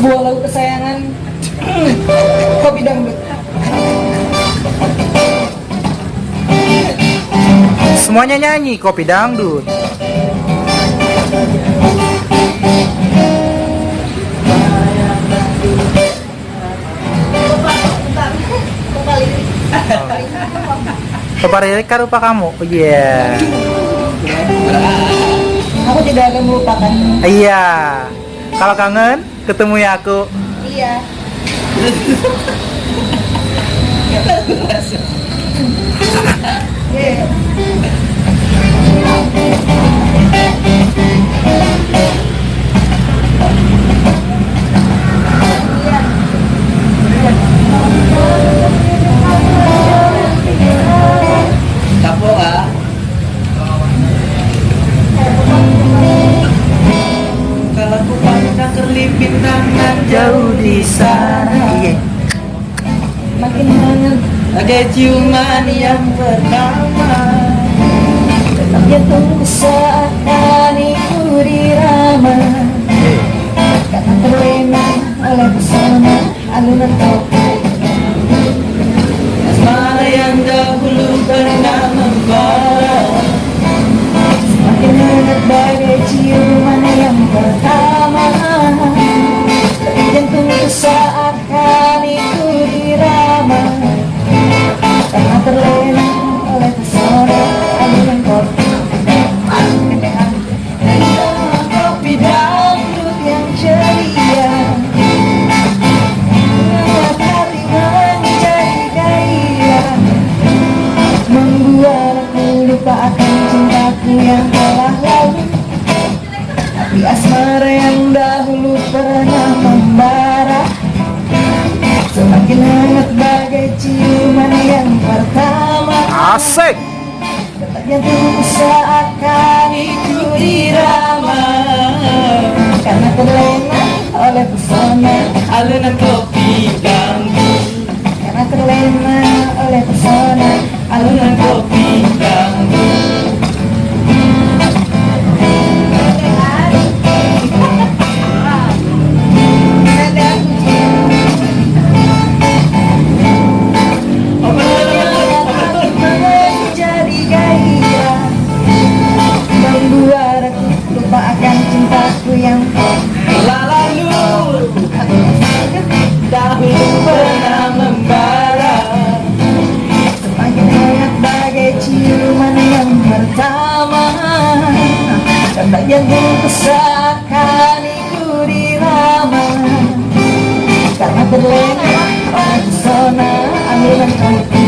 sebuah lagu kesayangan kopi dangdut Semuanya nyanyi kopi dangdut. Kepada Rika rupa kamu. Oh iya. aku tidak akan melupakan Iya. Kalau kangen ketemu ya aku. iya. Ada ciuman yang pertama. Tetap jatuh saat hatiku dirama. Karena terlena oleh pesona alunan asmara yang dahulu pernah membara. Semakin hangat bagai ciuman yang pertama. Asik. Detak jantungku seakan ikut dirama. Karena terlena oleh pesona Alunan kopi Jantungku seakan ikut dirama Karena terlena oleh pesona kopi